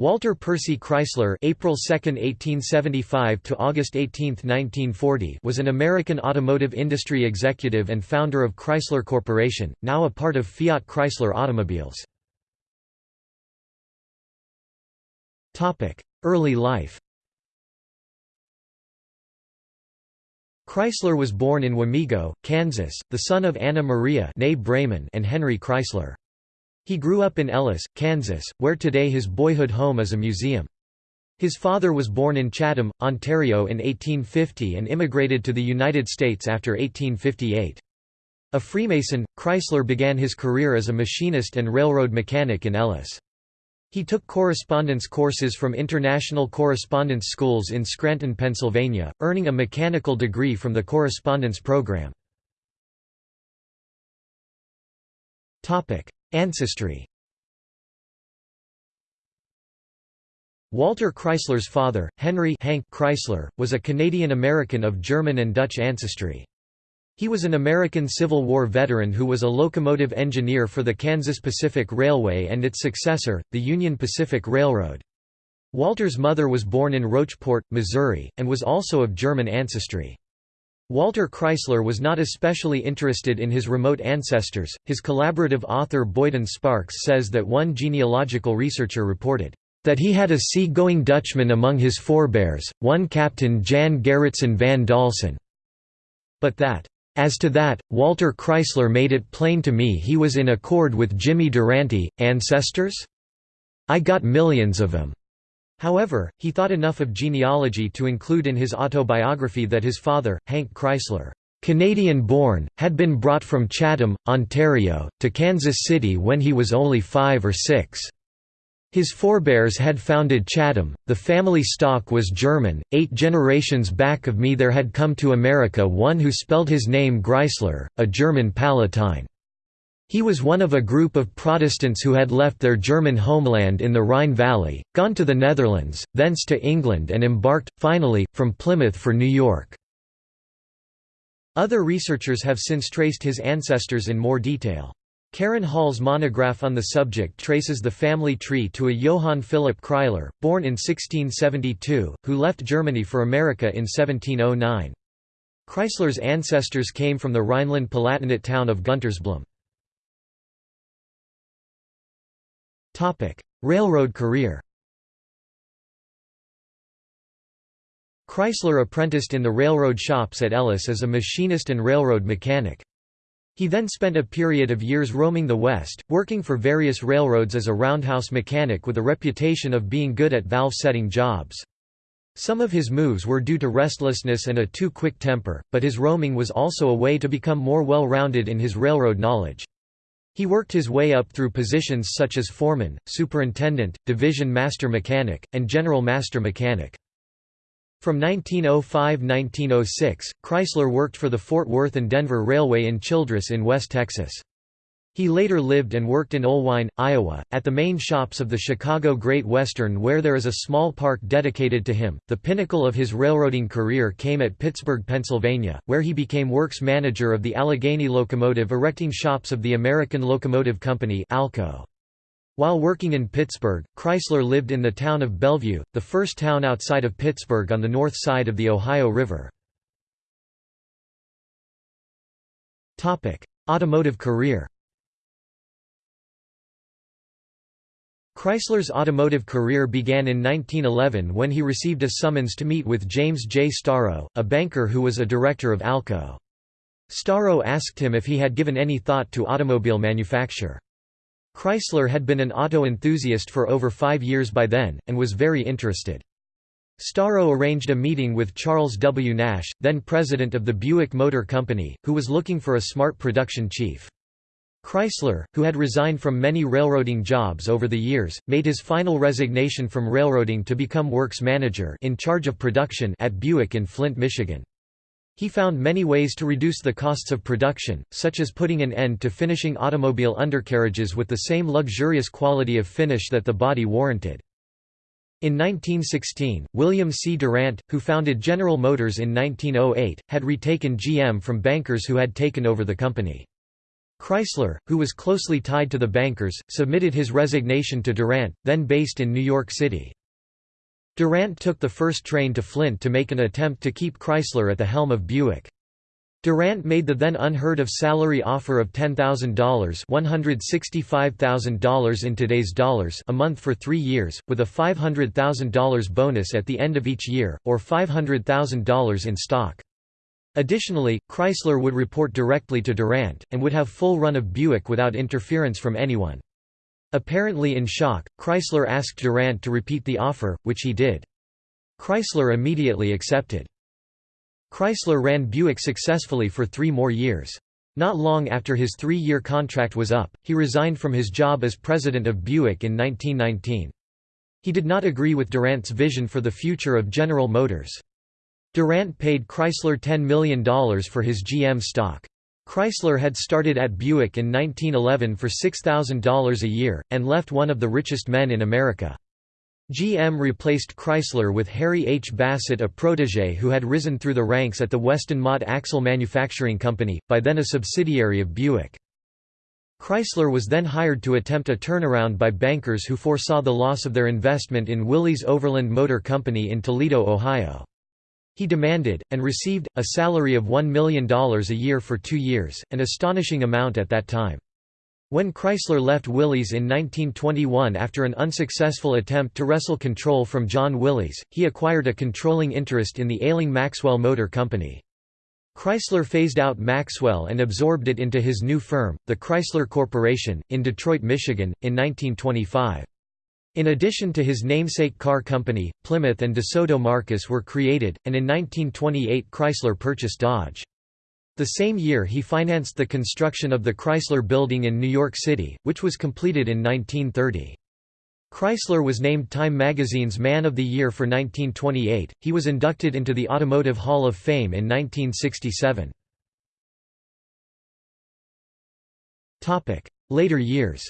Walter Percy Chrysler April 2, 1875 to August 18, 1940 was an American automotive industry executive and founder of Chrysler Corporation, now a part of Fiat Chrysler Automobiles. Early life Chrysler was born in Wamego, Kansas, the son of Anna Maria and Henry Chrysler. He grew up in Ellis, Kansas, where today his boyhood home is a museum. His father was born in Chatham, Ontario in 1850 and immigrated to the United States after 1858. A Freemason, Chrysler began his career as a machinist and railroad mechanic in Ellis. He took correspondence courses from international correspondence schools in Scranton, Pennsylvania, earning a mechanical degree from the correspondence program. Ancestry Walter Chrysler's father, Henry Hank Chrysler, was a Canadian-American of German and Dutch ancestry. He was an American Civil War veteran who was a locomotive engineer for the Kansas Pacific Railway and its successor, the Union Pacific Railroad. Walter's mother was born in Rocheport, Missouri, and was also of German ancestry. Walter Chrysler was not especially interested in his remote ancestors. His collaborative author Boyden Sparks says that one genealogical researcher reported that he had a sea-going Dutchman among his forebears, one Captain Jan Gerritsen van Dalsen. But that, as to that, Walter Chrysler made it plain to me he was in accord with Jimmy Durante, ancestors? I got millions of them. However, he thought enough of genealogy to include in his autobiography that his father, Hank Chrysler, Canadian-born, had been brought from Chatham, Ontario, to Kansas City when he was only five or six. His forebears had founded Chatham, the family stock was German, eight generations back of me there had come to America one who spelled his name Greisler, a German Palatine. He was one of a group of Protestants who had left their German homeland in the Rhine Valley, gone to the Netherlands, thence to England and embarked, finally, from Plymouth for New York. Other researchers have since traced his ancestors in more detail. Karen Hall's monograph on the subject traces the family tree to a Johann Philipp Chrysler, born in 1672, who left Germany for America in 1709. Chrysler's ancestors came from the Rhineland-Palatinate town of Guntersblum. Railroad career Chrysler apprenticed in the railroad shops at Ellis as a machinist and railroad mechanic. He then spent a period of years roaming the West, working for various railroads as a roundhouse mechanic with a reputation of being good at valve-setting jobs. Some of his moves were due to restlessness and a too quick temper, but his roaming was also a way to become more well-rounded in his railroad knowledge. He worked his way up through positions such as foreman, superintendent, division master mechanic, and general master mechanic. From 1905–1906, Chrysler worked for the Fort Worth and Denver Railway in Childress in West Texas. He later lived and worked in Oelwein, Iowa, at the main shops of the Chicago Great Western where there is a small park dedicated to him. The pinnacle of his railroading career came at Pittsburgh, Pennsylvania, where he became works manager of the Allegheny locomotive erecting shops of the American Locomotive Company ALCO. While working in Pittsburgh, Chrysler lived in the town of Bellevue, the first town outside of Pittsburgh on the north side of the Ohio River. Automotive career Chrysler's automotive career began in 1911 when he received a summons to meet with James J. Storrow, a banker who was a director of Alco. Storrow asked him if he had given any thought to automobile manufacture. Chrysler had been an auto enthusiast for over five years by then, and was very interested. Storrow arranged a meeting with Charles W. Nash, then president of the Buick Motor Company, who was looking for a smart production chief. Chrysler, who had resigned from many railroading jobs over the years, made his final resignation from railroading to become works manager in charge of production at Buick in Flint, Michigan. He found many ways to reduce the costs of production, such as putting an end to finishing automobile undercarriages with the same luxurious quality of finish that the body warranted. In 1916, William C. Durant, who founded General Motors in 1908, had retaken GM from bankers who had taken over the company. Chrysler, who was closely tied to the bankers, submitted his resignation to Durant, then based in New York City. Durant took the first train to Flint to make an attempt to keep Chrysler at the helm of Buick. Durant made the then unheard of salary offer of $10,000 $165,000 in today's dollars a month for three years, with a $500,000 bonus at the end of each year, or $500,000 in stock. Additionally, Chrysler would report directly to Durant, and would have full run of Buick without interference from anyone. Apparently in shock, Chrysler asked Durant to repeat the offer, which he did. Chrysler immediately accepted. Chrysler ran Buick successfully for three more years. Not long after his three-year contract was up, he resigned from his job as president of Buick in 1919. He did not agree with Durant's vision for the future of General Motors. Durant paid Chrysler $10 million for his GM stock. Chrysler had started at Buick in 1911 for $6,000 a year, and left one of the richest men in America. GM replaced Chrysler with Harry H. Bassett a protégé who had risen through the ranks at the Weston Mott Axle Manufacturing Company, by then a subsidiary of Buick. Chrysler was then hired to attempt a turnaround by bankers who foresaw the loss of their investment in Willys Overland Motor Company in Toledo, Ohio. He demanded, and received, a salary of $1 million a year for two years, an astonishing amount at that time. When Chrysler left Willys in 1921 after an unsuccessful attempt to wrestle control from John Willys, he acquired a controlling interest in the ailing Maxwell Motor Company. Chrysler phased out Maxwell and absorbed it into his new firm, the Chrysler Corporation, in Detroit, Michigan, in 1925. In addition to his namesake car company, Plymouth and DeSoto marques were created, and in 1928 Chrysler purchased Dodge. The same year he financed the construction of the Chrysler Building in New York City, which was completed in 1930. Chrysler was named Time magazine's Man of the Year for 1928. He was inducted into the Automotive Hall of Fame in 1967. Topic: Later years.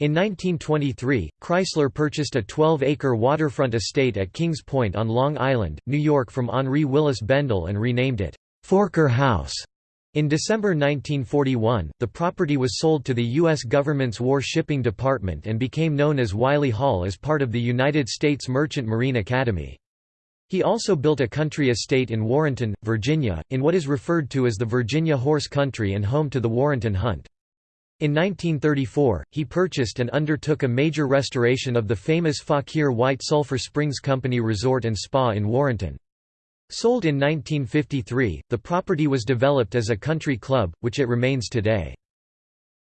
In 1923, Chrysler purchased a 12-acre waterfront estate at Kings Point on Long Island, New York from Henri Willis Bendel and renamed it, Forker House. In December 1941, the property was sold to the U.S. government's War Shipping Department and became known as Wiley Hall as part of the United States Merchant Marine Academy. He also built a country estate in Warrenton, Virginia, in what is referred to as the Virginia Horse Country and home to the Warrenton Hunt. In 1934, he purchased and undertook a major restoration of the famous Fauquier White Sulphur Springs Company Resort and Spa in Warrenton. Sold in 1953, the property was developed as a country club, which it remains today.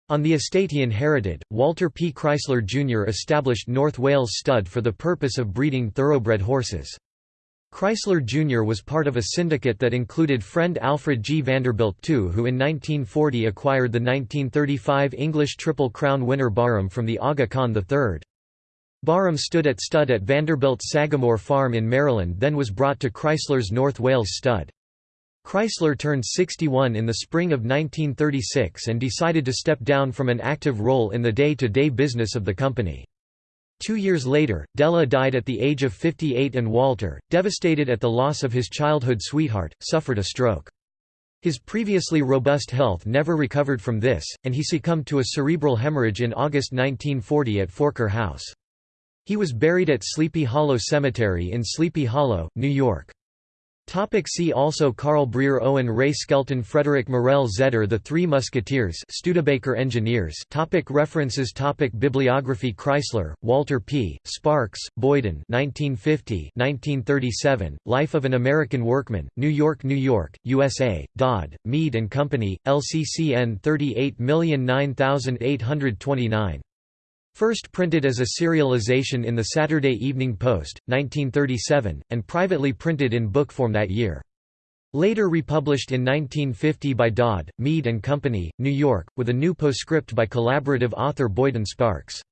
On the estate he inherited, Walter P. Chrysler Jr. established North Wales Stud for the purpose of breeding thoroughbred horses. Chrysler Jr. was part of a syndicate that included friend Alfred G. Vanderbilt II who in 1940 acquired the 1935 English Triple Crown winner Bahram from the Aga Khan III. Bahram stood at stud at Vanderbilt's Sagamore Farm in Maryland then was brought to Chrysler's North Wales stud. Chrysler turned 61 in the spring of 1936 and decided to step down from an active role in the day-to-day -day business of the company. Two years later, Della died at the age of 58 and Walter, devastated at the loss of his childhood sweetheart, suffered a stroke. His previously robust health never recovered from this, and he succumbed to a cerebral hemorrhage in August 1940 at Forker House. He was buried at Sleepy Hollow Cemetery in Sleepy Hollow, New York. Topic see also Carl Breer Owen Ray Skelton Frederick Morel Zeder The Three Musketeers Studebaker Engineers. Topic References. Topic Bibliography. Chrysler, Walter P., Sparks, Boyden 1950 1937, Life of an American Workman, New York, New York, USA, Dodd, Mead & Company, LCCN 38098829 First printed as a serialization in the Saturday Evening Post, 1937, and privately printed in book form that year. Later republished in 1950 by Dodd, Mead and Company, New York, with a new postscript by collaborative author Boyden Sparks.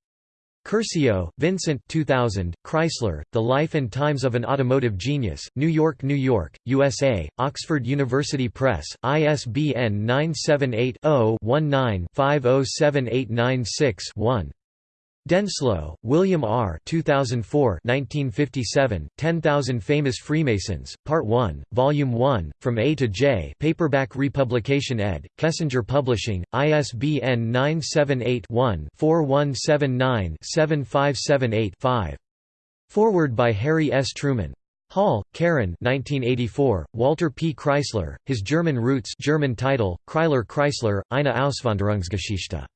Curcio, Vincent 2000, Chrysler, The Life and Times of an Automotive Genius, New York, New York, USA, Oxford University Press, ISBN 978 0 19 507896 1. Denslow, William R. 2004 1957, 10,000 Famous Freemasons, Part 1, Volume 1, From A to J paperback republication ed., Kessinger Publishing, ISBN 978-1-4179-7578-5. Forward by Harry S. Truman. Hall, Karen 1984, Walter P. Chrysler, His German Roots German title, Kreisler Chrysler, Eine Auswanderungsgeschichte.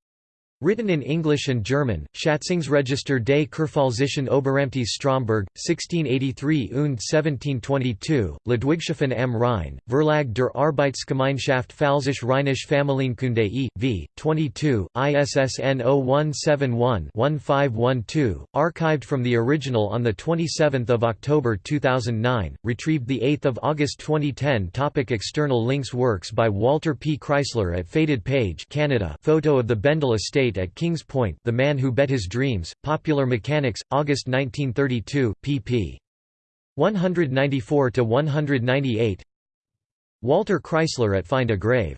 Written in English and German, Schatzungsregister des Kurpfalzischen Oberamtes Stromberg, 1683 und 1722, Ludwigshafen am Rhein, Verlag der Arbeitsgemeinschaft Pfalzisch-Rheinisch Familienkunde e.V., 22, ISSN 0171-1512, archived from the original on 27 October 2009, retrieved 8 August 2010 Topic External links Works by Walter P. Chrysler at Faded Page Canada photo of the Bendel at Kings Point The Man Who Bet His Dreams, Popular Mechanics, August 1932, pp. 194–198 Walter Chrysler at Find a Grave